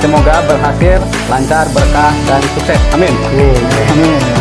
semoga berhasil lancar berkah dan sukses. Amin. Amin. amin.